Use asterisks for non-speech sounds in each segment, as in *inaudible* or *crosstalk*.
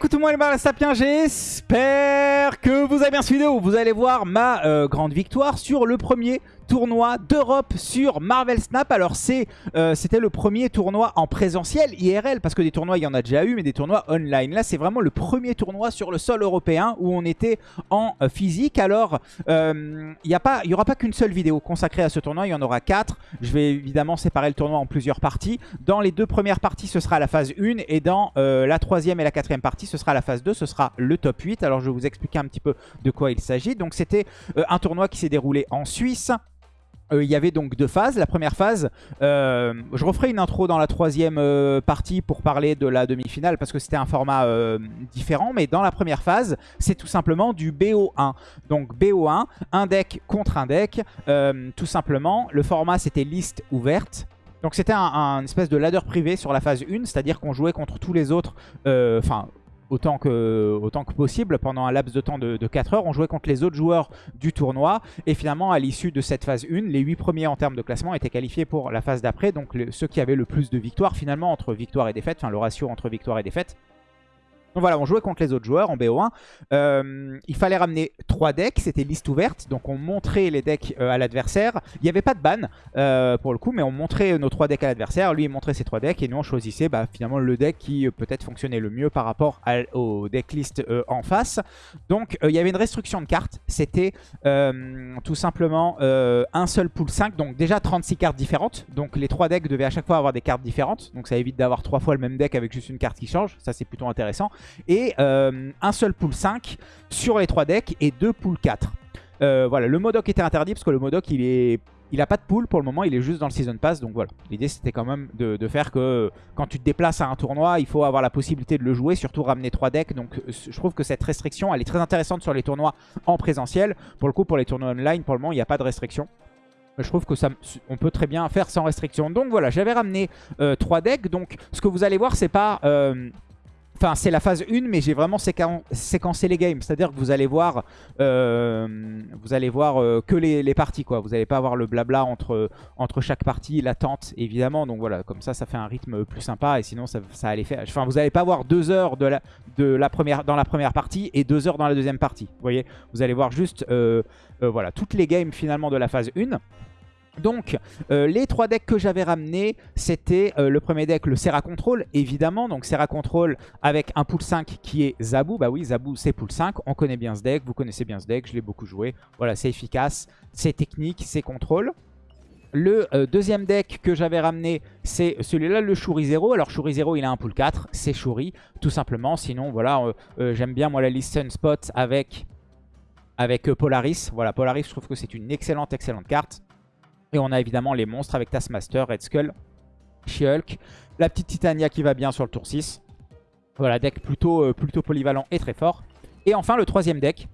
écoute moi les Sapiens, j'espère que vous avez bien suivi vidéo. Vous allez voir ma euh, grande victoire sur le premier tournoi d'Europe sur Marvel Snap. Alors euh, c'était le premier tournoi en présentiel IRL parce que des tournois il y en a déjà eu mais des tournois online. Là c'est vraiment le premier tournoi sur le sol européen où on était en euh, physique. Alors il n'y aura pas qu'une seule vidéo consacrée à ce tournoi, il y en aura quatre. Je vais évidemment séparer le tournoi en plusieurs parties. Dans les deux premières parties ce sera la phase 1 et dans la troisième et la quatrième partie ce sera la phase 2, ce sera le top 8. Alors je vais vous expliquer un petit peu de quoi il s'agit. Donc c'était un tournoi qui s'est déroulé en Suisse. Euh, il y avait donc deux phases. La première phase, euh, je referai une intro dans la troisième euh, partie pour parler de la demi-finale parce que c'était un format différent. Mais dans la première phase, c'est tout simplement du BO1. Donc BO1, un deck contre un deck. tout simplement, le format c'était liste ouverte. Donc c'était un, espèce de ladder privé sur la phase 1, c'est-à-dire qu'on jouait contre tous les autres, enfin autant que, possible pendant un laps de temps de, 4 heures. On jouait contre les autres joueurs du tournoi. Et finalement, à l'issue de cette phase 1, les 8 premiers en termes de classement étaient qualifiés pour la phase d'après. Donc ceux qui avaient le plus de victoires finalement entre victoire et défaite, enfin le ratio entre victoire et défaite, donc voilà, on jouait contre les autres joueurs en BO1. Euh, il fallait ramener trois decks, c'était liste ouverte. Donc on montrait les decks euh, à l'adversaire. Il n'y avait pas de ban euh, pour le coup, mais on montrait nos trois decks à l'adversaire. Lui, montrait ses trois decks et nous, on choisissait bah, finalement le deck qui peut-être fonctionnait le mieux par rapport au deck en face. Donc il y avait une restriction de cartes. C'était tout simplement un seul pool 5. Donc déjà 36 cartes différentes. Donc les trois decks devaient à chaque fois avoir des cartes différentes. Donc ça évite d'avoir trois fois le même deck avec juste une carte qui change. Ça, c'est plutôt intéressant et euh, un seul pool 5 sur les 3 decks et deux pool 4. Euh, voilà, le Modoc était interdit parce que le Modoc il est... Il a pas de pool pour le moment, il est juste dans le Season Pass. Donc voilà, l'idée c'était quand même de, faire que quand tu te déplaces à un tournoi, il faut avoir la possibilité de le jouer, surtout ramener 3 decks. Donc je trouve que cette restriction, elle est très intéressante sur les tournois en présentiel. Pour le coup, pour les tournois online, pour le moment, il n'y a pas de restriction. Je trouve que ça, on peut très bien faire sans restriction. Donc voilà, j'avais ramené 3 euh, decks. Donc ce que vous allez voir, c'est pas... Enfin, c'est la phase 1, mais j'ai vraiment séquencé les games. C'est-à-dire que vous allez voir, euh, euh, que les, parties. quoi. Vous n'allez pas avoir le blabla entre, entre chaque partie, l'attente, évidemment. Donc voilà, comme ça, ça fait un rythme plus sympa. Et sinon, ça, allait faire... Enfin, vous n'allez pas avoir deux heures de la, de la première, dans la première partie et deux heures dans la deuxième partie. Vous voyez? Vous allez voir juste euh, voilà, toutes les games, finalement, de la phase 1. Donc, euh, les trois decks que j'avais ramenés, c'était euh, le premier deck, le Serra Control, évidemment. Donc, Serra Control avec un pool 5 qui est Zabu. Bah oui, Zabu, c'est pool 5. On connaît bien ce deck, vous connaissez bien ce deck, je l'ai beaucoup joué. Voilà, c'est efficace, c'est technique, c'est contrôle. Le euh, deuxième deck que j'avais ramené, c'est celui-là, le Shuri 0. Alors Shuri 0, il a un pool 4, c'est Shuri, tout simplement. Sinon, voilà, j'aime bien moi la liste Sunspot avec, avec Polaris. Voilà, Polaris, je trouve que c'est une excellente, excellente carte. Et on a évidemment les monstres avec Taskmaster, Red Skull, She-Hulk. La petite Titania qui va bien sur le tour 6. Voilà, deck plutôt, euh, plutôt polyvalent et très fort. Et enfin, le troisième deck.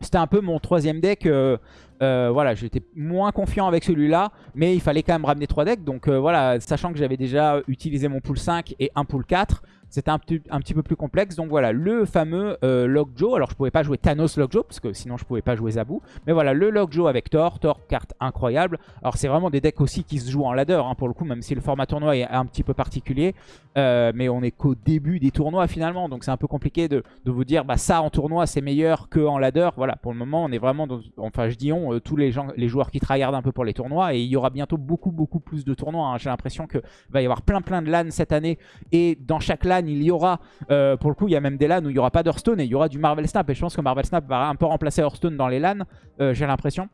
C'était un peu mon troisième deck. Euh, euh, voilà, j'étais moins confiant avec celui-là. Mais il fallait quand même ramener trois decks. Donc voilà, sachant que j'avais déjà utilisé mon pool 5 et un pool 4 c'était un, petit peu plus complexe. Donc voilà, le fameux euh, Lockjaw. Alors je pouvais pas jouer Thanos Lockjaw, parce que sinon je pouvais pas jouer Zabu. Mais voilà, le Lockjaw avec Thor. Thor, carte incroyable. Alors c'est vraiment des decks aussi qui se jouent en ladder, hein, pour le coup, même si le format tournoi est un petit peu particulier. Euh, mais on est qu'au début des tournois finalement. Donc c'est un peu compliqué de, vous dire, bah ça en tournoi c'est meilleur qu'en ladder. Voilà, pour le moment on est vraiment. Enfin je dis on, euh, tous les, gens, les joueurs qui tryhardent un peu pour les tournois. Et il y aura bientôt beaucoup beaucoup plus de tournois. Hein. J'ai l'impression qu'il va y avoir plein plein de LAN cette année. Et dans chaque LAN il y aura, euh, pour le coup, il y a même des LAN où il n'y aura pas d'Hearthstone et il y aura du Marvel Snap. Et je pense que Marvel Snap va un peu remplacer Hearthstone dans les LAN, euh, j'ai l'impression.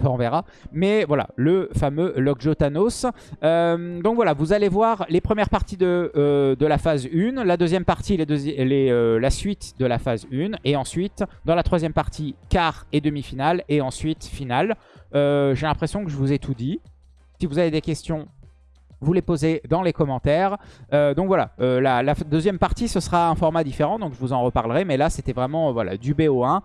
Enfin, on verra. Mais voilà, le fameux Lockjaw Thanos. Euh, donc voilà, vous allez voir les premières parties de, de la phase 1. La deuxième partie, les les, la suite de la phase 1. Et ensuite, dans la troisième partie, quart et demi-finale. Et ensuite, finale. J'ai l'impression que je vous ai tout dit. Si vous avez des questions, vous les posez dans les commentaires. Euh, donc voilà, euh, la, deuxième partie, ce sera un format différent, donc je vous en reparlerai. Mais là, c'était vraiment voilà, du BO1.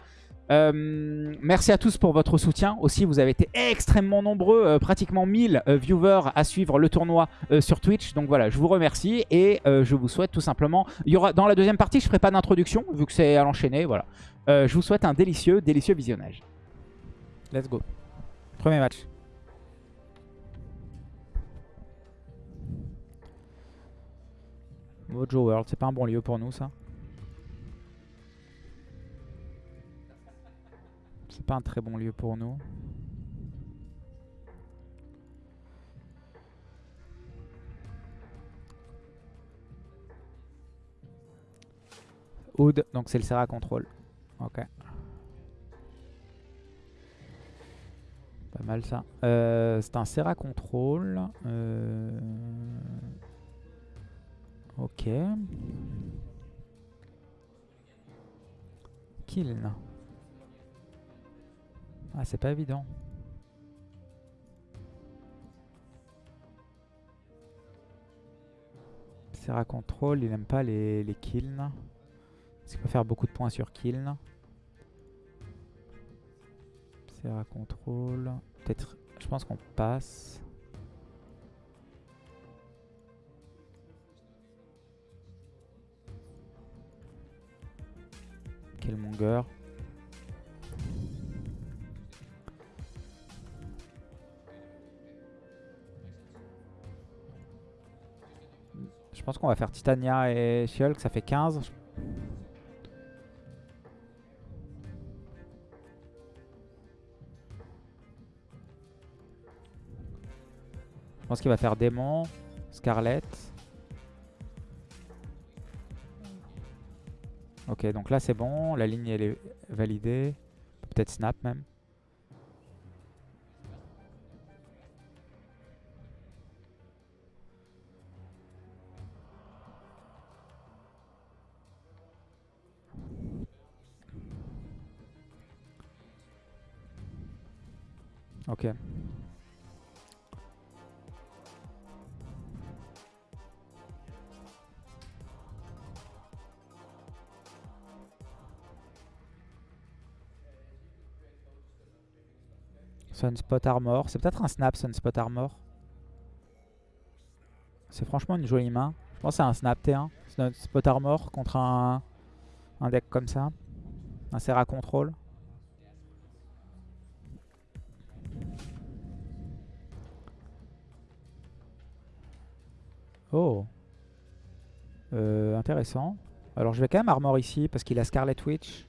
Euh, merci à tous pour votre soutien. Aussi, vous avez été extrêmement nombreux, pratiquement 1000 viewers à suivre le tournoi sur Twitch. Donc voilà, je vous remercie et je vous souhaite tout simplement... Il y aura, dans la deuxième partie, je ne ferai pas d'introduction, vu que c'est à l'enchaîner. Voilà. je vous souhaite un délicieux, délicieux visionnage. Let's go. Premier match. Mojo World, c'est pas un bon lieu pour nous ça. C'est pas un très bon lieu pour nous. Oud, donc c'est le Serra Control. Ok. Pas mal ça. Euh, c'est un Serra Control. Euh... Ok. Kiln. Ah, c'est pas évident. Serra Control, il aime pas les, les kilns. Parce qu'il peut faire beaucoup de points sur kiln. Serra Control. Peut-être, je pense qu'on passe. Killmonger. Je pense qu'on va faire Titania et Shulk, ça fait 15. Je pense qu'il va faire Démon, Scarlet. Ok, donc là c'est bon, la ligne elle est validée. Peut-être Snap même. Sunspot Armor. C'est peut-être un snap Sunspot Armor. C'est franchement une jolie main. Je pense c'est un snap T1. Sunspot Armor contre un, un deck comme ça. Un Serra Control. Oh. Euh, intéressant. Alors je vais quand même armor ici parce qu'il a Scarlet Witch.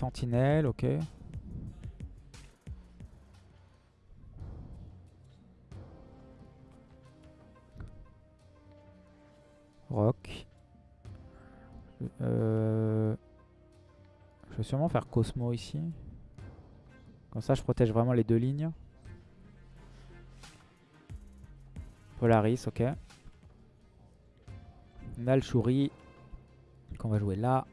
Sentinelle, ok. Rock. Euh, je vais sûrement faire Cosmo ici. Comme ça, je protège vraiment les deux lignes. Polaris, ok. On qu'on va jouer là.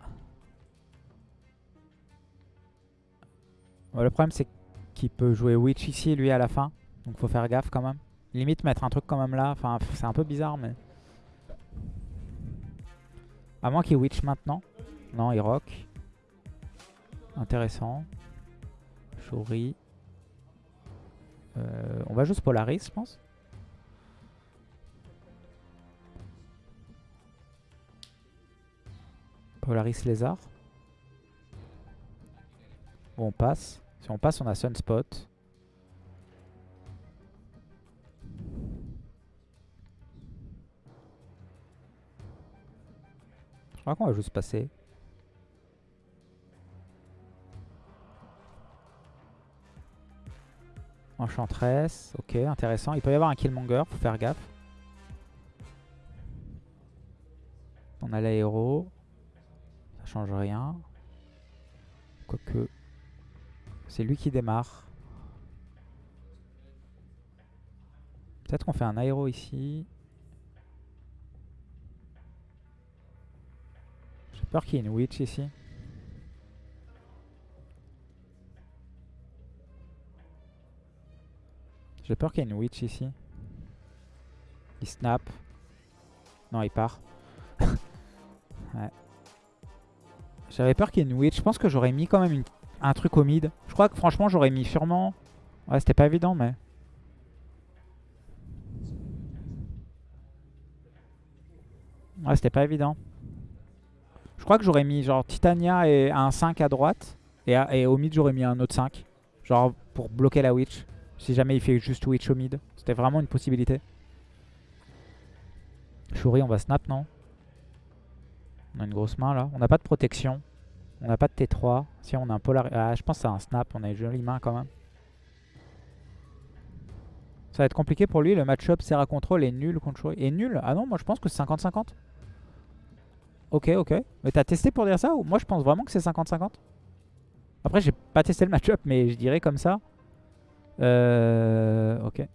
Le problème, c'est qu'il peut jouer Witch ici, lui, à la fin. Donc, faut faire gaffe quand même. Limite, mettre un truc quand même là. Enfin, c'est un peu bizarre, mais... À moins qu'il Witch maintenant. Non, il rock. Intéressant. Shuri. Euh, on va juste Polaris, je pense. Polaris Lézard. Bon, on passe. Si on passe, on a Sunspot. Je crois qu'on va juste passer. Enchantress, ok, intéressant. Il peut y avoir un Killmonger, faut faire gaffe. On a l'aéro. Ça change rien. Quoique... C'est lui qui démarre. Peut-être qu'on fait un aéro ici. J'ai peur qu'il y ait une witch ici. J'ai peur qu'il y ait une witch ici. Il snap. Non, il part. *laughs* J'avais peur qu'il y ait une witch. Je pense que j'aurais mis quand même un truc au mid. Je crois que franchement, j'aurais mis sûrement... Ouais, c'était pas évident, mais... Ouais, c'était pas évident. Je crois que j'aurais mis genre Titania et un 5 à droite. Et, au mid, j'aurais mis un autre 5. Genre pour bloquer la witch. Si jamais il fait juste Witch au mid. C'était vraiment une possibilité. Shuri, on va snap, non? On a une grosse main là. On n'a pas de protection. On n'a pas de T3. Si on a un polar... Ah, je pense c'est un snap. On a une jolie main quand même. Ça va être compliqué pour lui. Le match-up Serra Control est nul contre Shuri. Est nul? Ah non, moi je pense que c'est 50-50. Ok, ok. Mais t'as testé pour dire ça ou? Moi je pense vraiment que c'est 50-50. Après j'ai pas testé le match-up mais je dirais comme ça. Euh... Ok.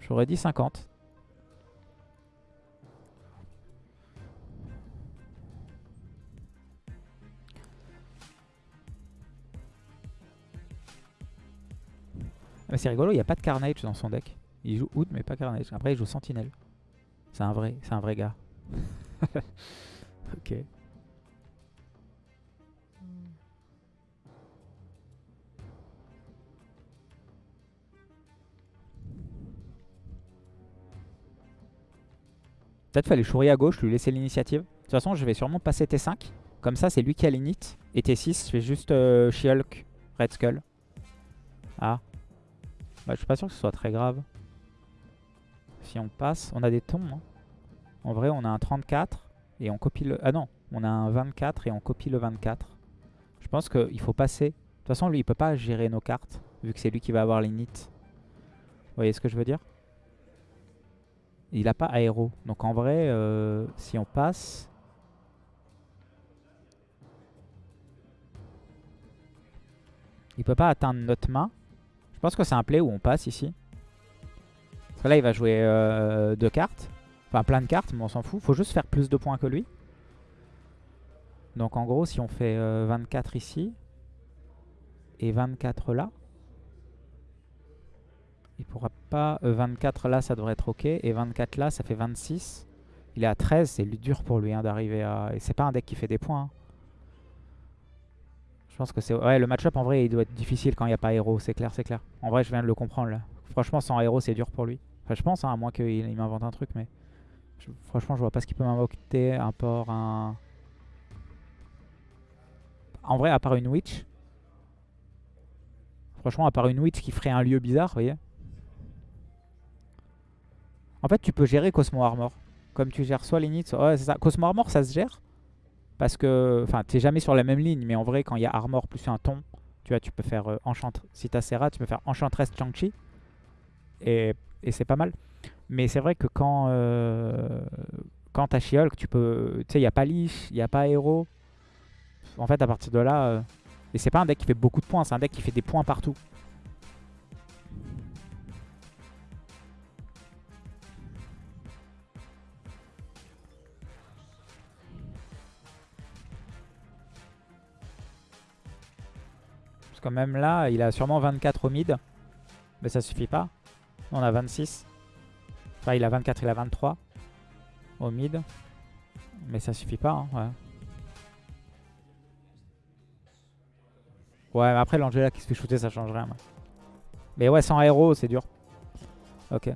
J'aurais dit 50. Mais c'est rigolo, il n'y a pas de Carnage dans son deck. Il joue Oud mais pas Carnage. Après il joue Sentinelle. C'est un vrai, c'est un vrai gars. *laughs* ok. Peut-être fallait chourir à gauche, lui laisser l'initiative. De toute façon, je vais sûrement passer T5. Comme ça, c'est lui qui a l'init. Et T6, je fais juste euh, She-Hulk, Red Skull. Ah. Bah, je suis pas sûr que ce soit très grave. Si on passe, on a des tons. Hein. En vrai, on a un 34 et on copie le... Ah non, on a un 24 et on copie le 24. Je pense qu'il faut passer. De toute façon, lui, il peut pas gérer nos cartes, vu que c'est lui qui va avoir l'init. Vous voyez ce que je veux dire? Il a pas aéro. Donc en vrai, euh, si on passe... Il peut pas atteindre notre main. Je pense que c'est un play où on passe ici. Parce que là, il va jouer euh, deux cartes. Enfin, plein de cartes, mais on s'en fout. Faut juste faire plus de points que lui. Donc en gros, si on fait 24 euh, ici et 24 là, il pourra pas... 24 euh, là, ça devrait être ok. Et 24 là, ça fait 26. Il est à 13, c'est dur pour lui hein, d'arriver à... Et c'est pas un deck qui fait des points. Hein. Que c'est... Ouais, le match-up, en vrai, il doit être difficile quand il n'y a pas héros. C'est clair, c'est clair. En vrai, je viens de le comprendre, là. Franchement, sans héros, c'est dur pour lui. Enfin, je pense, hein, à moins qu'il m'invente un truc, mais franchement, je vois pas ce qu'il peut m'invoquer à part un... En vrai, à part une witch. Franchement, à part une witch qui ferait un lieu bizarre, vous voyez. En fait, tu peux gérer Cosmo Armor. Comme tu gères soit l'init, soit... Ouais, c'est ça. Cosmo Armor, ça se gère. Parce que... Enfin, t'es jamais sur la même ligne. Mais en vrai, quand il y a Armor plus un ton, tu vois, tu peux faire euh, Enchant... Si t'as Serra, tu peux faire Enchantress Chang-Chi. Et, c'est pas mal. Mais c'est vrai que quand, euh, quand t'as she tu peux. Tu sais, il n'y a pas Lich, il a pas Hero. En fait, à partir de là. Euh, et c'est pas un deck qui fait beaucoup de points, c'est un deck qui fait des points partout. Que même là, il a sûrement 24 au mid. Mais ça suffit pas. On a 26. Enfin, il a 24, il a 23 au mid. Mais ça suffit pas, hein, ouais. Ouais, mais après l'Angela qui se fait shooter, ça change rien. Mais ouais, sans héros, c'est dur. Ok.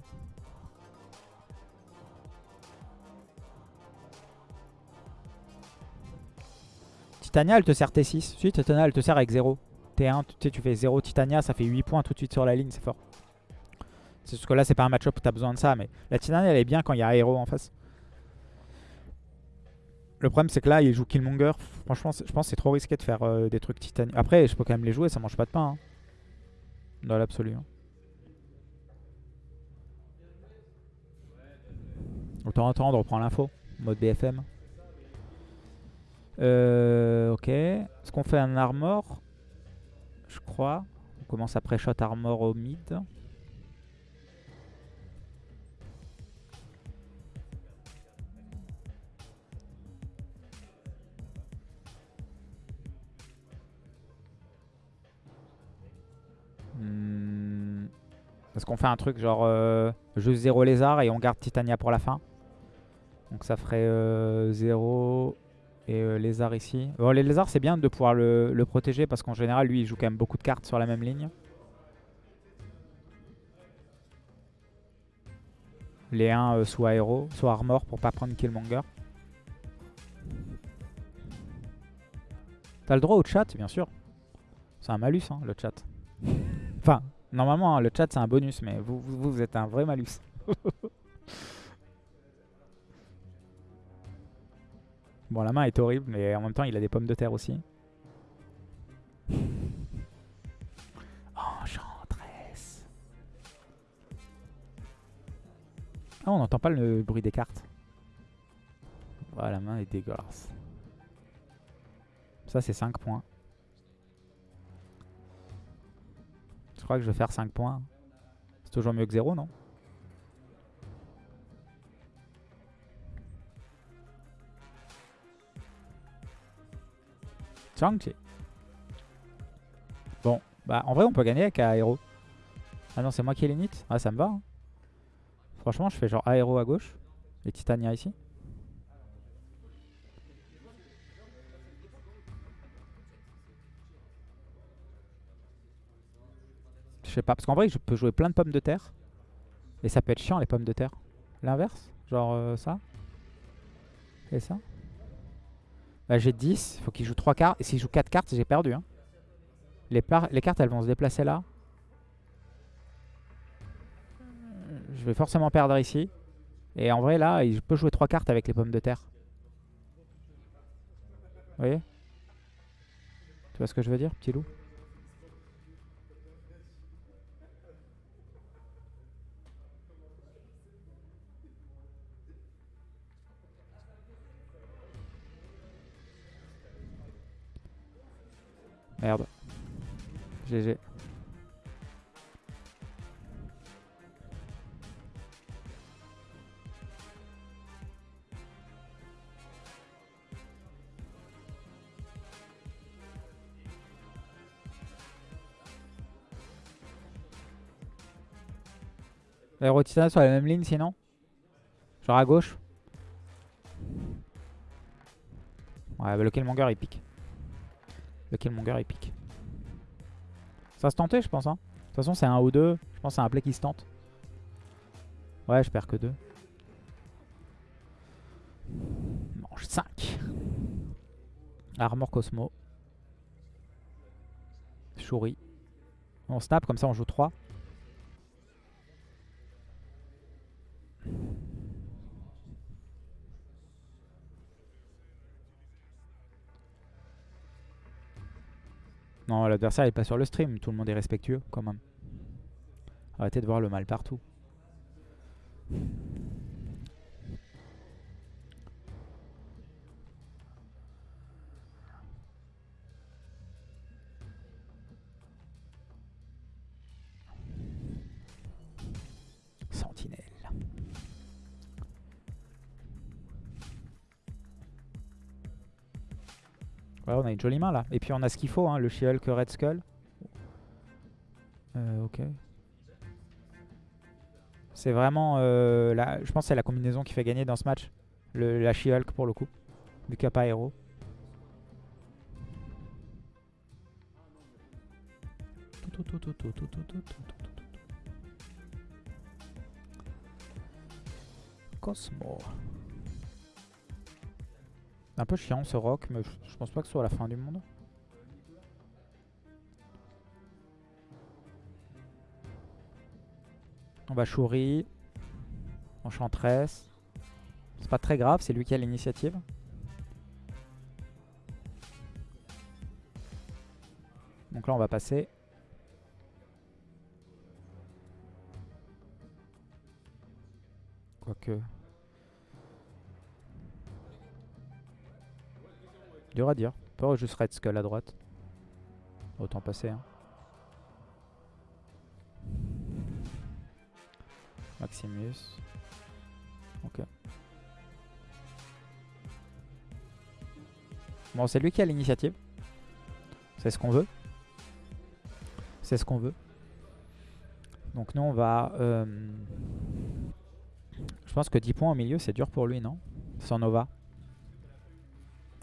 Titania, elle te sert T6. Si, Titania, elle te sert avec 0. T1, tu, sais, tu fais 0 Titania, ça fait 8 points tout de suite sur la ligne, c'est fort. C'est ce que là, c'est pas un match-up où t'as besoin de ça, mais la Titania, elle est bien quand il y a Aero en face. Le problème, c'est que là, il joue Killmonger. Franchement, je pense que c'est trop risqué de faire euh, des trucs Titania. Après, je peux quand même les jouer, ça mange pas de pain. Hein. Dans l'absolu. Hein. Autant attendre, on reprend l'info. Mode BFM. Euh, ok. Est-ce qu'on fait un armor? Je crois. On commence à pré-shot armor au mid. Est-ce qu'on fait un truc genre euh, juste 0 lézard et on garde Titania pour la fin Donc ça ferait 0 euh, et euh, lézard ici. Bon les lézards c'est bien de pouvoir le, le protéger parce qu'en général lui il joue quand même beaucoup de cartes sur la même ligne. Les 1 soit aéro, soit armor pour pas prendre Killmonger. T'as le droit au chat bien sûr. C'est un malus hein, le chat. *laughs* enfin Normalement, hein, le chat, c'est un bonus, mais vous, vous êtes un vrai malus. *laughs* Bon, la main est horrible, mais en même temps, il a des pommes de terre aussi. *laughs* Enchantresse. Ah, on n'entend pas le bruit des cartes. Voilà, la main est dégueulasse. Ça, c'est 5 points. Je crois que je vais faire 5 points. C'est toujours mieux que 0, non? Chang-Chi. Bon, bah en vrai on peut gagner avec aéro. Ah non, c'est moi qui ai l'init Ah, ça me va. hein. Franchement, je fais genre aéro à gauche et Titania ici. Je sais pas, parce qu'en vrai, je peux jouer plein de pommes de terre. Et ça peut être chiant les pommes de terre. L'inverse Genre euh, ça Et ça Bah j'ai 10, il faut qu'il joue 3 cartes. S'il joue 4 cartes, j'ai perdu. Hein. Les cartes, elles vont se déplacer là. Je vais forcément perdre ici. Et en vrai, là, il peut jouer 3 cartes avec les pommes de terre. Vous voyez? Tu vois ce que je veux dire, petit loup? Merde. GG. Aérotitana sur la même ligne sinon? Genre à gauche? Ouais, bah le Killmonger il pique. Le Killmonger il pique. Ça se tentait je pense hein. De toute façon c'est un ou deux. Je pense que c'est un play qui se tente. Ouais je perds que deux. Mange 5. Armor Cosmo. Shuri. On snap comme ça on joue 3. Non, l'adversaire est pas sur le stream, tout le monde est respectueux quand même. Arrêtez de voir le mal partout. Ouais, on a une jolie main là. Et puis on a ce qu'il faut, hein, le She-Hulk Red Skull. Euh, ok. C'est vraiment, euh, la, je pense que c'est la combinaison qui fait gagner dans ce match. Le, la She-Hulk pour le coup. Du cap aéro. Cosmo. Un peu chiant ce rock, mais je, pense pas que ce soit la fin du monde. On va Shuri. Enchantress. C'est pas très grave, c'est lui qui a l'initiative. Donc là on va passer. Quoique... Dur à dire. Pas juste Red Skull à droite. Autant passer. Hein. Maximus. Ok. Bon, c'est lui qui a l'initiative. C'est ce qu'on veut. C'est ce qu'on veut. Donc nous, on va... euh, Je pense que 10 points au milieu, c'est dur pour lui, non? Sans Nova.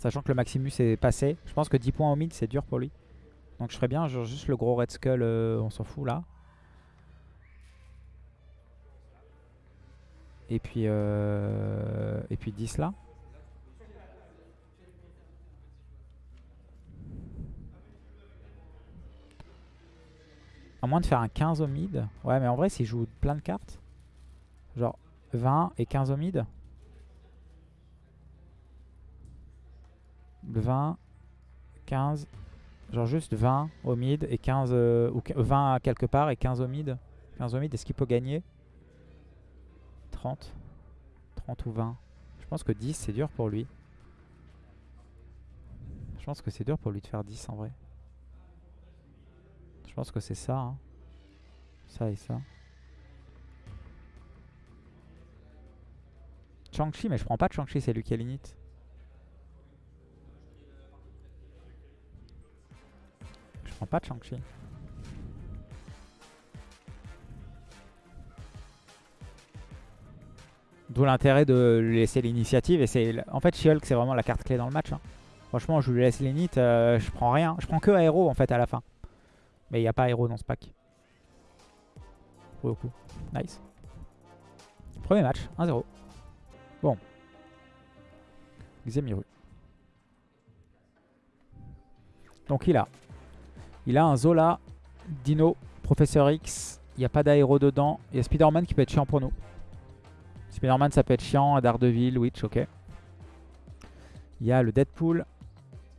Sachant que le Maximus est passé. Je pense que 10 points au mid, c'est dur pour lui. Donc je ferais bien genre, juste le gros Red Skull, euh, on s'en fout là. Et puis, euh, et puis 10 là. À moins de faire un 15 au mid. Ouais, mais en vrai, s'il joue plein de cartes, genre 20 et 15 au mid, 20, 15, genre juste 20 au mid et 15, euh, ou 20 quelque part et 15 au mid. 15 au mid, est-ce qu'il peut gagner? 30 30 ou 20 Je pense que 10 c'est dur pour lui. Je pense que c'est dur pour lui de faire 10 en vrai. Je pense que c'est ça. Hein. Ça et ça. Chang-Chi, mais je prends pas Chang-Chi, c'est lui qui a l'init. Je prends pas Chang-Chi. D'où l'intérêt de laisser l'initiative. Et c'est En fait, She-Hulk, c'est vraiment la carte clé dans le match. Hein. Franchement, je lui laisse l'init, euh, je prends rien. Je prends que aéro en fait à la fin. Mais il n'y a pas aéro dans ce pack. Pour le coup. Nice. Premier match, 1-0. Bon. Xemiru. Donc il a. Il a un Zola, Dino, Professeur X. Il n'y a pas d'aéro dedans. Il y a Spider-Man qui peut être chiant pour nous. Spider-Man ça peut être chiant. Daredevil, Witch, ok. Il y a le Deadpool.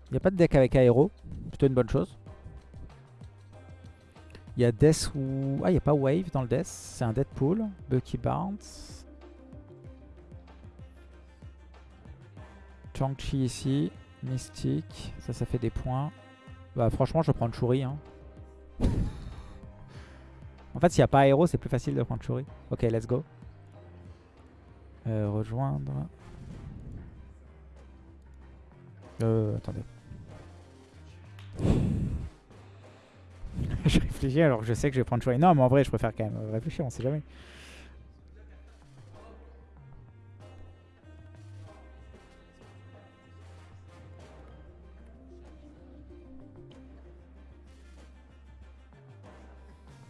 Il n'y a pas de deck avec aéro. Plutôt une bonne chose. Il y a Death ou... Ah, il n'y a pas Wave dans le Death. C'est un Deadpool. Bucky Barnes. Chang-Chi ici. Mystique. Ça, ça fait des points. Bah franchement, je prendre Churi. Hein. en fait, s'il n'y a pas aéro, c'est plus facile de prendre Churi. Ok, let's go. Euh, rejoindre. Euh, attendez. *laughs* je réfléchis alors que je sais que je vais prendre Churi. Non, mais en vrai, je préfère quand même réfléchir, on sait jamais.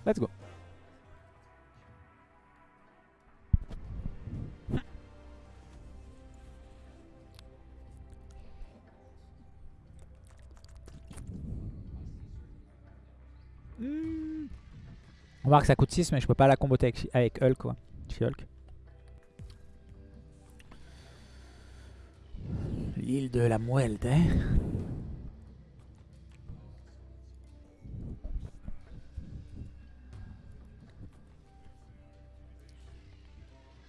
Let's go. On va voir que ça coûte 6 mais je peux pas la comboter avec, avec Hulk quoi. Hulk. L'île de la Muelde.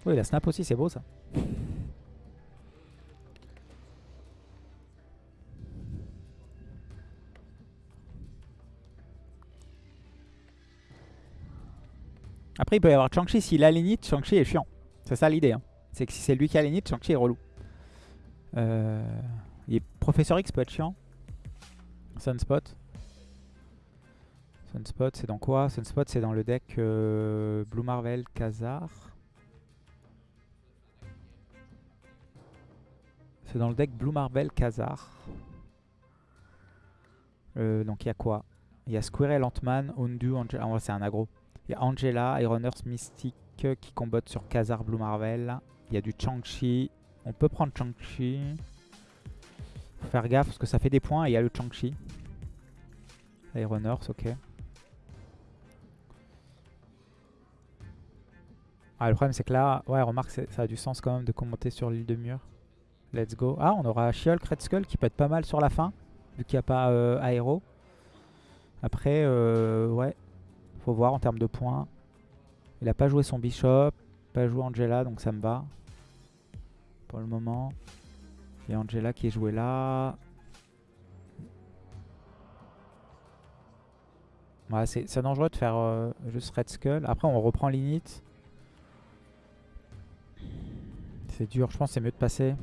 Oui, la snap aussi, c'est beau ça. Après, il peut y avoir Chang-Chi. S'il a l'init, Chang-Chi est chiant. C'est ça l'idée. Hein. C'est que si c'est lui qui a l'init, Chang-Chi est relou. Euh... Professeur X peut être chiant. Sunspot. Sunspot, c'est dans quoi? Sunspot, c'est dans le deck euh, Blue Marvel, Khazar. C'est dans le deck Blue Marvel Khazar. Euh, donc il y a quoi? Il y a Squirrel, Ant-Man, Ondu, Angela. Ah, c'est un aggro. Il y a Angela, Iron Earth, Mystique qui combattent sur Khazar Blue Marvel. Il y a du Chang-Chi. On peut prendre Chang-Chi. Faut faire gaffe parce que ça fait des points et il y a le Chang-Chi. Iron Earth, ok. Ah, le problème c'est que là, ouais, remarque, ça a du sens quand même de commenter sur l'île de mur. Let's go. Ah, on aura She-Hulk Red Skull qui peut être pas mal sur la fin, vu qu'il n'y a pas euh, aéro. Après, euh, ouais, faut voir en termes de points. Il a pas joué son Bishop, pas joué Angela, donc ça me va. Pour le moment. A Angela qui est joué là. C'est dangereux de faire euh, juste Red Skull. Après, on reprend l'init. C'est dur, je pense c'est mieux de passer.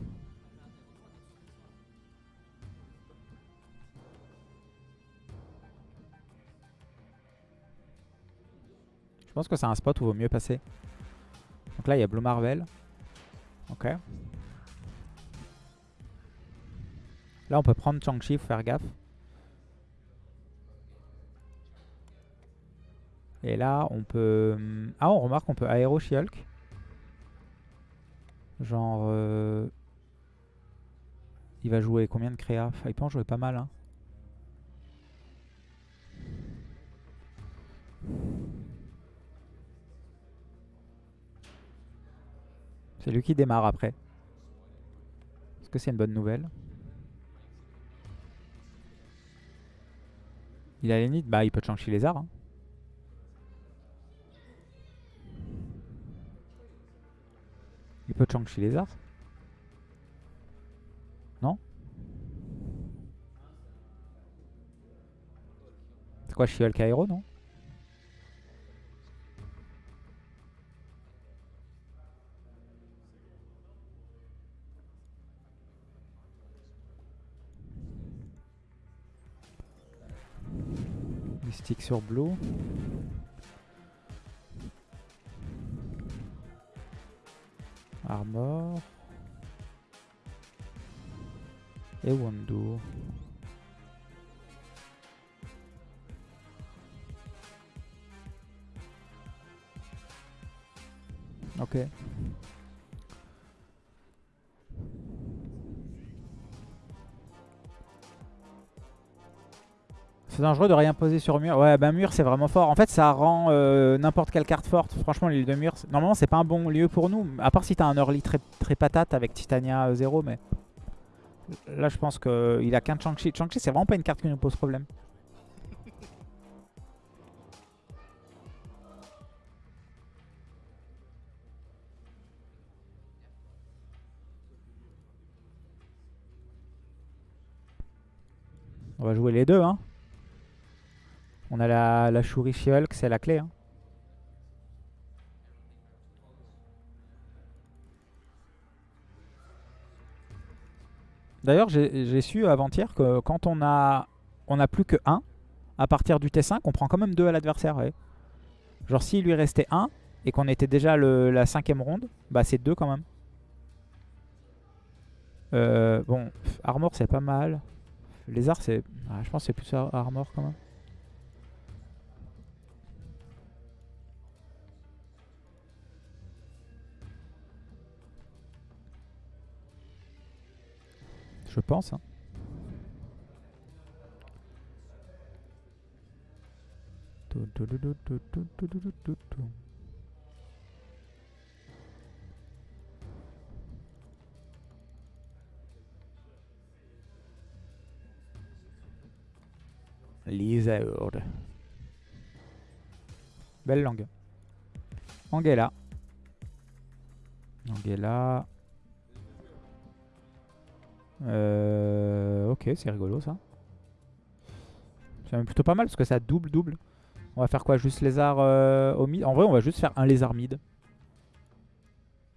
Je pense que c'est un spot où il vaut mieux passer. Donc là, il y a Blue Marvel. Ok. Là, on peut prendre Chang-Chi, faut faire gaffe. Et là, on peut... Hmm, ah, on remarque qu'on peut aéro She-Hulk. Genre... Euh, il va jouer combien de créa Il peut en jouer pas mal, hein. C'est lui qui démarre après. Est-ce que c'est une bonne nouvelle? Il a les Bah, il peut changer les Lézard. Hein. Il peut changer les Lézard. Non? C'est quoi, Shiol Cairo, non? Mystique sur Blue. Armor. Et Wando. Ok. C'est dangereux de rien poser sur mur. Ouais, bah mur c'est vraiment fort. En fait, ça rend euh, n'importe quelle carte forte. Franchement, l'île de mur, normalement, c'est pas un bon lieu pour nous. À part si t'as un early très, très patate avec Titania 0, euh, mais là, je pense qu'il a qu'un Chang-Chi. Chang-Chi, c'est vraiment pas une carte qui nous pose problème. On va jouer les deux, hein. On a la, la Shuri She-Hulk, c'est la clé. Hein. D'ailleurs, j'ai su avant-hier que quand on a, on a plus que 1, à partir du T5, on prend quand même 2 à l'adversaire. Genre s'il lui restait 1 et qu'on était déjà le, la cinquième ronde, bah c'est 2 quand même. Euh, bon, Armor c'est pas mal. Lézard c'est... Ah, je pense que c'est plus Armor quand même. Je pense. Hein. Belle langue. Angela. Angela. Euh, ok, c'est rigolo ça. C'est même plutôt pas mal parce que ça double double. On va faire quoi Juste lézard euh, au mid? En vrai, on va juste faire un lézard mid.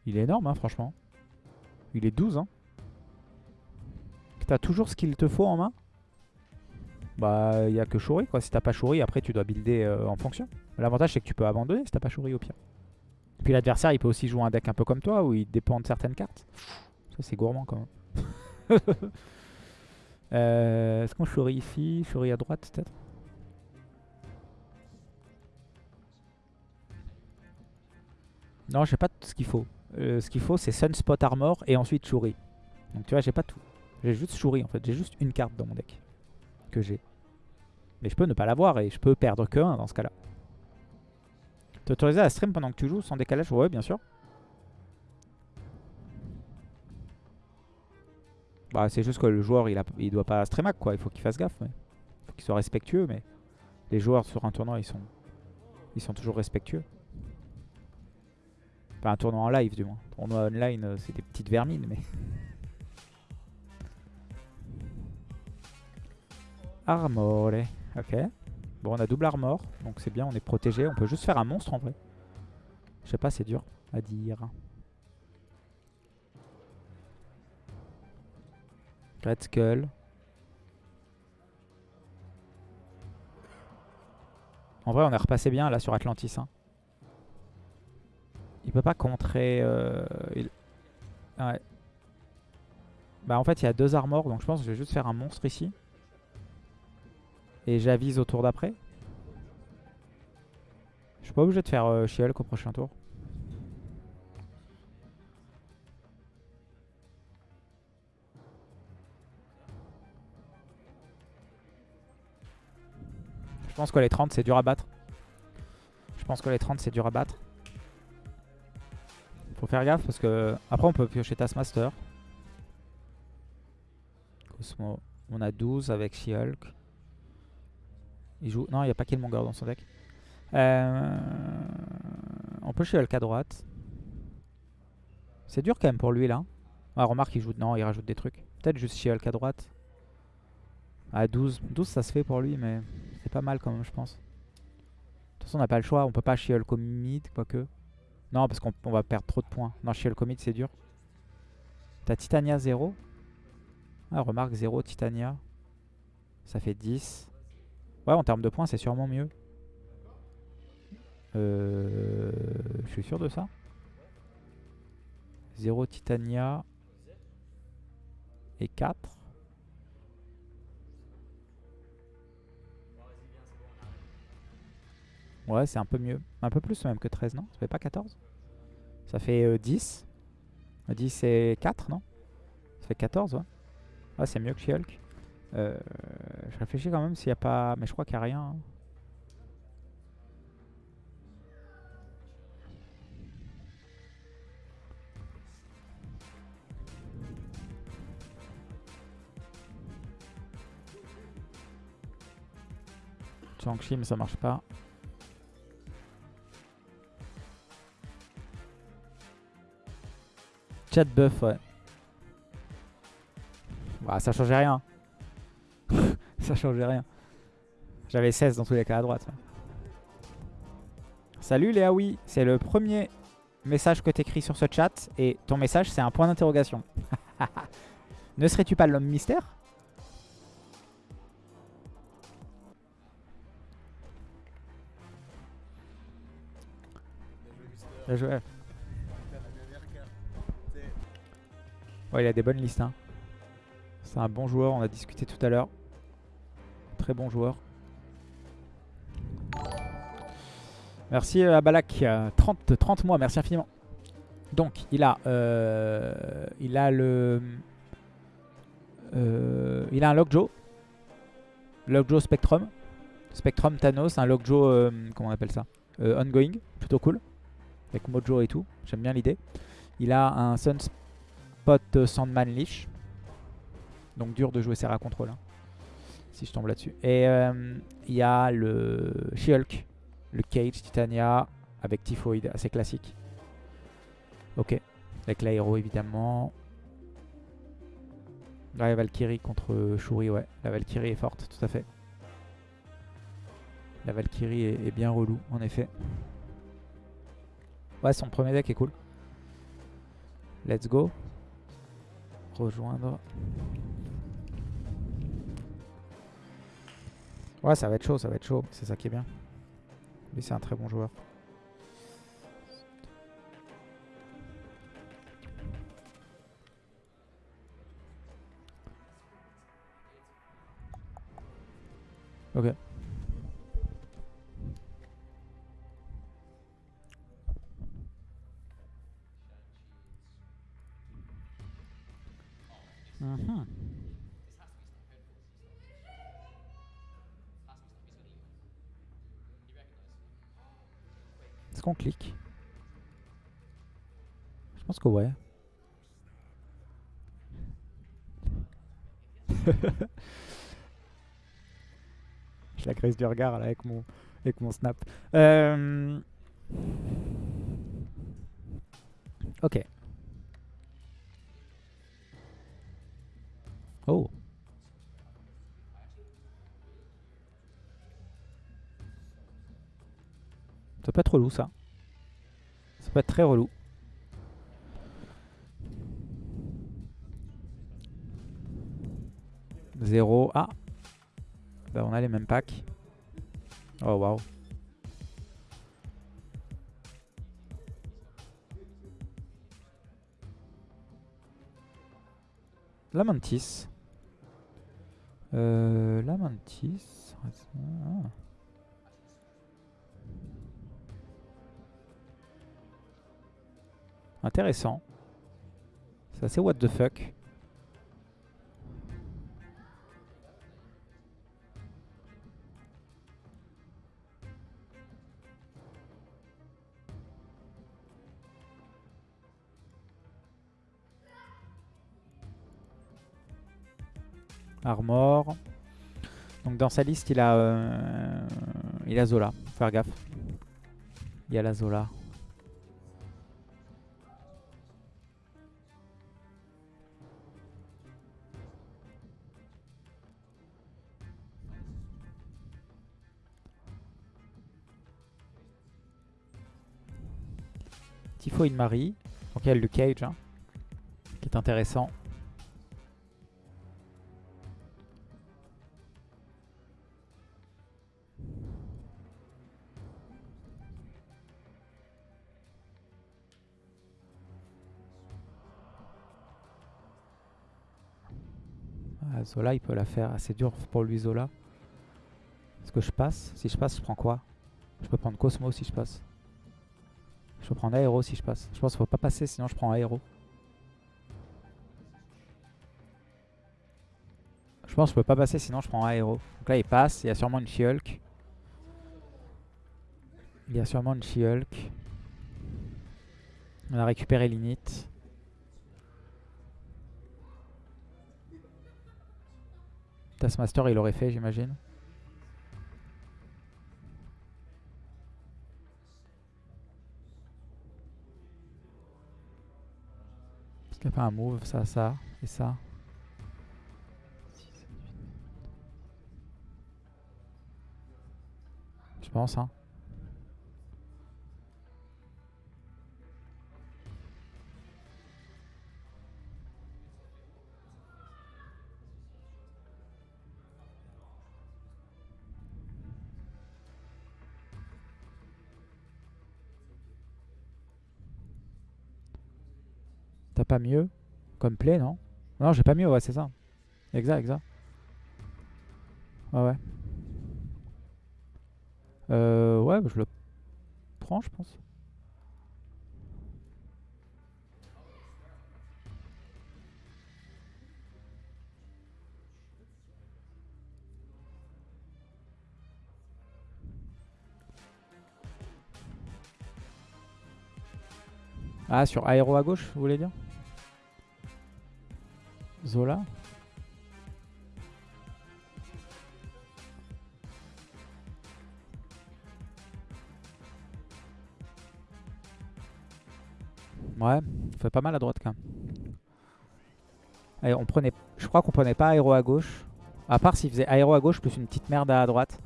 Il est énorme, hein, franchement. Il est 12. Hein. T'as toujours ce qu'il te faut en main? Bah, il n'y a que Shuri, quoi. Si t'as pas Shuri, après, tu dois builder euh, en fonction. L'avantage, c'est que tu peux abandonner si t'as pas Shuri, au pire. Puis l'adversaire, il peut aussi jouer un deck un peu comme toi, où il dépend de certaines cartes. Ça, c'est gourmand, quand même. *laughs* *laughs* Euh, est-ce qu'on chourit ici Chourit à droite peut-être? Non, j'ai pas tout ce qu'il faut. Euh, ce qu'il faut, c'est Sunspot Armor et ensuite Shuri. Donc tu vois, j'ai pas tout. J'ai juste Shuri en fait. J'ai juste une carte dans mon deck que j'ai. Mais je peux ne pas l'avoir et je peux perdre que 1 dans ce cas-là. T'autoriser à stream pendant que tu joues sans décalage? Ouais, bien sûr. Bah, c'est juste que le joueur, il, doit pas streamac, quoi. Il faut qu'il fasse gaffe. Il faut qu'il soit respectueux, mais les joueurs sur un tournoi, ils sont, ils sont toujours respectueux. Pas un tournoi en live, du moins. Tournoi online, euh, c'est des petites vermines, mais... *laughs* Armor, ok. Bon, on a double armor, donc c'est bien, on est protégé. On peut juste faire un monstre en vrai. Je sais pas, c'est dur à dire. Red Skull. En vrai, on est repassé bien là sur Atlantis. Hein. Il peut pas contrer... Euh. Bah en fait, il y a deux armors, donc je pense que je vais juste faire un monstre ici. Et j'avise au tour d'après. Je suis pas obligé de faire euh, au prochain tour. Je pense que les 30 c'est dur à battre. Je pense que les 30 c'est dur à battre. Faut faire gaffe parce que après on peut piocher Taskmaster. Cosmo. On a 12 avec She-Hulk. Il joue... Non, il n'y a pas Killmonger dans son deck. Euh, On peut chez Hulk à droite. C'est dur quand même pour lui là. Ah, remarque, il joue. Non, il rajoute des trucs. Peut-être juste chez Hulk à droite. À 12. 12, ça se fait pour lui, mais c'est pas mal quand même, je pense. De toute façon, on n'a pas le choix. On peut pas chier au mid, quoique. Non, parce qu'on on va perdre trop de points. Non, chier au mid, c'est dur. T'as Titania 0. Ah, remarque 0 Titania. Ça fait 10. Ouais, en termes de points, c'est sûrement mieux. Euh, je suis sûr de ça. 0 Titania. Et 4. Ouais, c'est un peu mieux. Un peu plus même que 13, non? Ça fait pas 14 Ça fait euh, 10. 10 et 4, non? Ça fait 14, ouais. Ouais, c'est mieux que She-Hulk. Euh, je réfléchis quand même s'il n'y a pas... Mais je crois qu'il n'y a rien. hein. Shang-Chi, mais ça marche pas. Chat buff, ouais. Bah, ça changeait rien. *laughs* ça changeait rien. J'avais 16 dans tous les cas à droite. Salut Léa, oui. C'est le premier message que t'écris sur ce chat. Et ton message, c'est un point d'interrogation. *laughs* ne serais-tu pas l'homme mystère? Bien joué. Il a des bonnes listes. hein. C'est un bon joueur, on a discuté tout à l'heure. Très bon joueur. Merci à Balak, euh, 30, 30 mois, merci infiniment. Donc, il a, euh, il a le, euh, il a un Lockjaw, Lockjaw Spectrum, Spectrum Thanos, un Lockjaw, euh, comment on appelle ça, ongoing, plutôt cool, avec Mojo et tout. J'aime bien l'idée. Il a un Sunspot euh, Sandman Leash, donc dur de jouer Serra Control, hein, si je tombe là-dessus. Et euh, il y a le She-Hulk, le Cage Titania avec Typhoid, assez classique. Ok, avec l'aéro évidemment. La Valkyrie contre Shuri, ouais. La Valkyrie est forte, tout à fait. La Valkyrie est, est bien relou, en effet. Ouais, son premier deck est cool. Let's go. Rejoindre. Ouais, ça va être chaud, ça va être chaud. C'est ça qui est bien. Lui, c'est un très bon joueur. Ok. Je pense que ouais. *laughs* Je la grise du regard là, avec, mon, avec mon snap. Euh, Ok. Oh. Ça peut être relou ça. Ça peut être très relou. Zéro. Ah. Bah on a les mêmes packs. Oh waouh. La mantis. Euh, la mantis. Intéressant. C'est assez what the fuck. Armor. Donc dans sa liste, il a, euh, il a Zola. Faire gaffe. Il y a la Zola. Tifo une Marie. Donc il y le Cage hein, qui est intéressant. Ah, Zola, il peut la faire. assez dur pour lui, Zola. Est-ce que je passe? Si je passe, je prends quoi? Je peux prendre Cosmo si je passe. Je peux prendre Aéro si je passe. Je pense qu'il faut pas passer, sinon je prends Aéro. Je pense que je peux pas passer, sinon je prends Aéro. Donc là, il passe. Il y a sûrement une She-Hulk. Il y a sûrement une She-Hulk. On a récupéré l'init. Taskmaster, il aurait fait, j'imagine. Qu'il n'y a pas un move, ça, ça et ça. Je pense, hein? Pas mieux comme play, non? Non, j'ai pas mieux, ouais, c'est ça. Exact, exact. Ouais, ouais. Euh, ouais, je le prends, je pense. Ah, sur aéro à gauche, vous voulez dire? Ouais, fait pas mal à droite quand même. On prenait, je crois qu'on prenait pas aéro à gauche. À part s'il faisait aéro à gauche plus une petite merde à droite.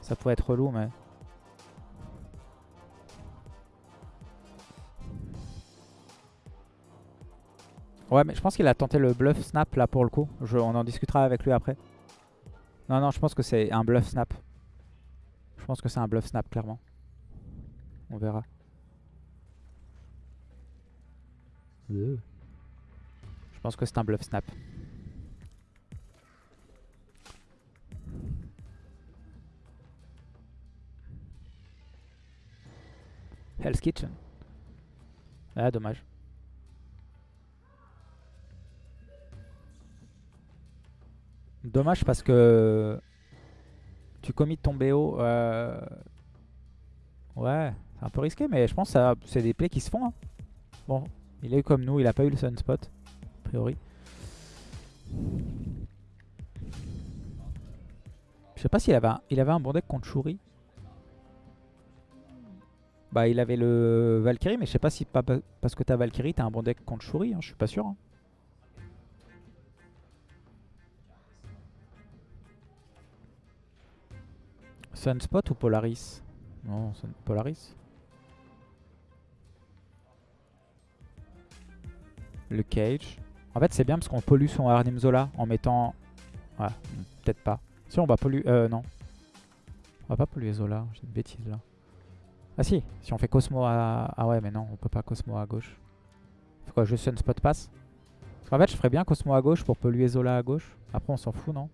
Ça pourrait être relou, mais... Ouais, mais je pense qu'il a tenté le bluff snap là pour le coup. on en discutera avec lui après. Non, non, je pense que c'est un bluff snap. Je pense que c'est un bluff snap, clairement. On verra. Je pense que c'est un bluff snap. Hell's Kitchen. Ah, dommage. Dommage parce que tu commis ton BO. Euh... Ouais, c'est un peu risqué, mais je pense que c'est des plays qui se font. Hein. Bon, il est comme nous, il a pas eu le sunspot, a priori. Je sais pas s'il avait, un, avait un bon deck contre Shuri. Bah il avait le Valkyrie, mais je sais pas si pas parce que t'as Valkyrie, t'as un bon deck contre Shuri, hein, je suis pas sûr. Hein. Sunspot ou Polaris? Non, Polaris. Le cage. En fait, c'est bien parce qu'on pollue son Arnim Zola en mettant... Ouais, peut-être pas. Si, on va polluer... Euh, non. On va pas polluer Zola, j'ai une bêtise là. Ah si, si on fait Cosmo à... Ah ouais, mais non, on peut pas Cosmo à gauche. Faut quoi, juste Sunspot passe qu'en fait, je ferais bien Cosmo à gauche pour polluer Zola à gauche. Après, on s'en fout, non?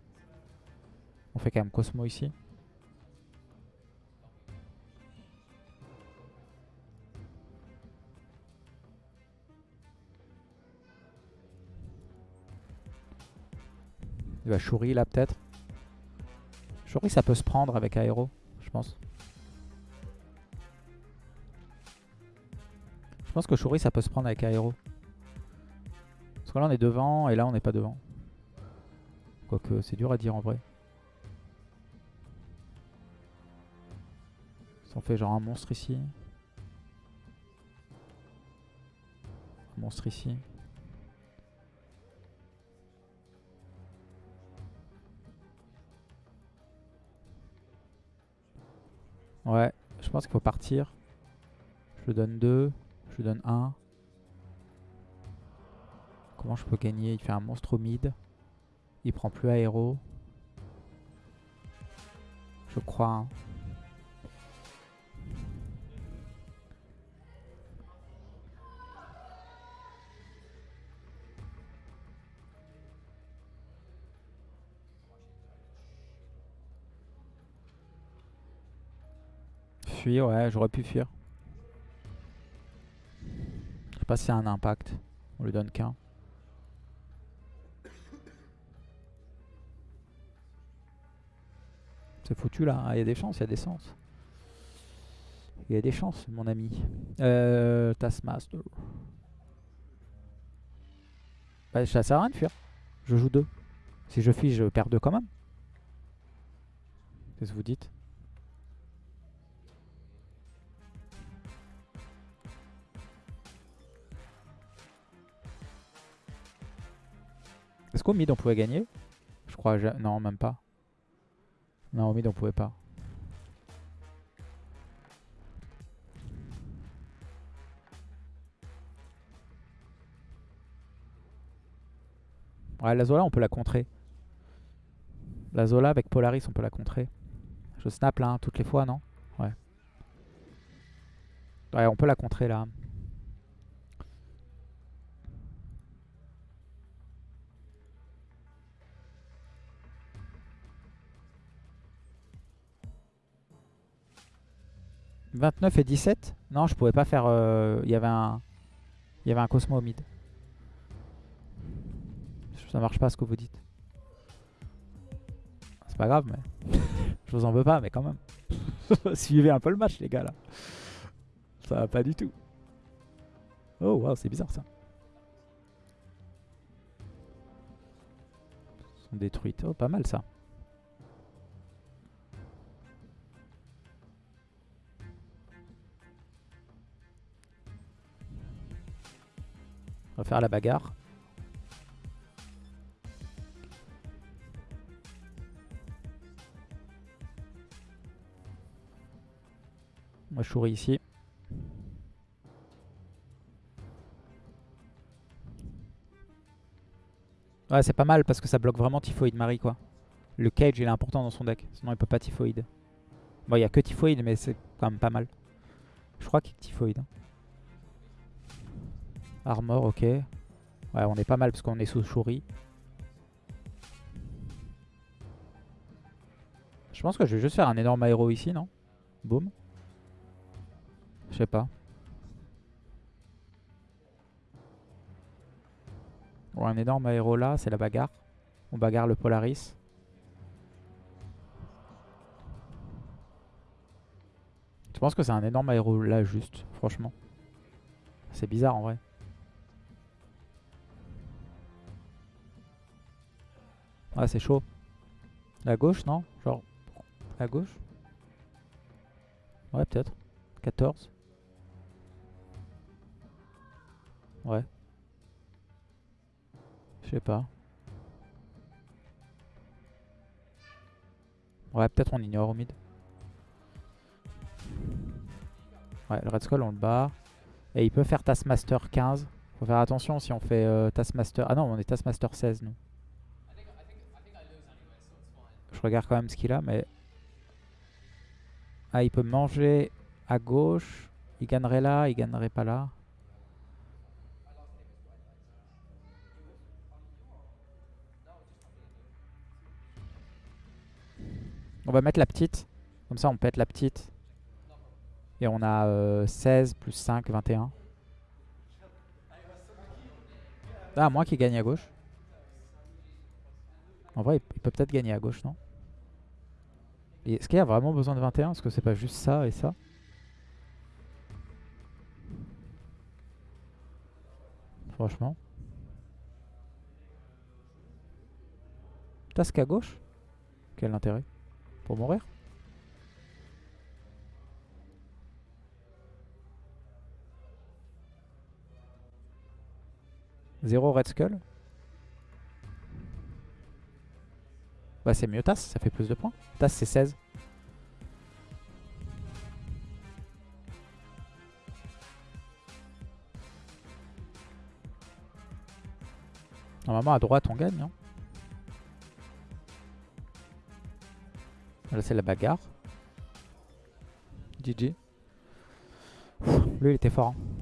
On fait quand même Cosmo ici. Il va Shuri là peut-être. Shuri ça peut se prendre avec Aéro, je pense. Je pense que Shuri ça peut se prendre avec Aéro. Parce que là on est devant et là on n'est pas devant. Quoique c'est dur à dire en vrai. Si on fait genre un monstre ici. Un monstre ici. Ouais, je pense qu'il faut partir. Je lui donne 2, je lui donne 1. Comment je peux gagner? Il fait un monstre au mid. Il prend plus aéro. Je crois. Ouais, j'aurais pu fuir. Je sais pas s'il y a un impact. On lui donne qu'un. C'est foutu là. Il y a des chances, il y a des chances. Il y a des chances, mon ami. Euh, Taskmaster. Bah, ça sert à rien de fuir. Je joue deux. Si je fuis, je perds deux quand même. Qu'est-ce que vous dites? Qu'au mid on pouvait gagner Je crois, ja- non même pas. Non au mid on pouvait pas. Ouais la Zola on peut la contrer. La Zola avec Polaris on peut la contrer. Je snap là hein, toutes les fois non? Ouais. Ouais on peut la contrer là. « 29 et 17 Non, je pouvais pas faire... euh, Il y avait un... Y avait un Cosmo au mid. Ça marche pas ce que vous dites. C'est pas grave, mais... *laughs* je vous en veux pas, mais quand même. *laughs* Suivez un peu le match, les gars, là. Ça va pas du tout. Oh, waouh, c'est bizarre, ça. Ils sont détruites. Oh, pas mal, ça. On va faire la bagarre. Moi je souris ici. Ouais c'est pas mal parce que ça bloque vraiment Typhoid Marie quoi. Le cage il est important dans son deck, sinon il peut pas Typhoid. Bon il y a que Typhoid mais c'est quand même pas mal. Je crois qu'il y a Typhoid. hein. Armor, ok. Ouais, on est pas mal parce qu'on est sous Shuri. Je pense que je vais juste faire un énorme aéro ici, non? Boum. Je sais pas. Bon, un énorme aéro là, c'est la bagarre. On bagarre le Polaris. Je pense que c'est un énorme aéro là juste, franchement. C'est bizarre en vrai. Ouais, c'est chaud. La gauche, non? Genre, la gauche? Ouais, peut-être. 14. Ouais. Je sais pas. Ouais, peut-être on ignore au mid. Ouais, le Red Skull, on le bat. Et il peut faire Taskmaster 15. Faut faire attention si on fait euh, Taskmaster... Ah non, on est Taskmaster 16, nous. Je regarde quand même ce qu'il a, mais... Ah, il peut manger à gauche. Il gagnerait là, il gagnerait pas là. On va mettre la petite. Comme ça, on pète la petite. Et on a euh, 16 plus 5, 21. Ah, moi qui gagne à gauche. En vrai, il peut peut-être gagner à gauche, non? Est-ce qu'il y a vraiment besoin de 21 Est-ce que c'est pas juste ça et ça. Franchement. Tasque à gauche. Quel intérêt. Pour mourir. Zéro Red Skull. Bah c'est mieux Tass, ça fait plus de points. Tass c'est 16. Normalement à droite on gagne. Hein. Là c'est la bagarre. GG. Lui il était fort. hein.